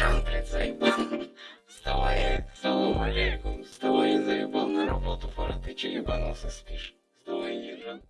шамплицей. Вставай, салам алейкум, вставай, заебал на работу, фара, ты че ебанулся, спишь? Вставай, езжай.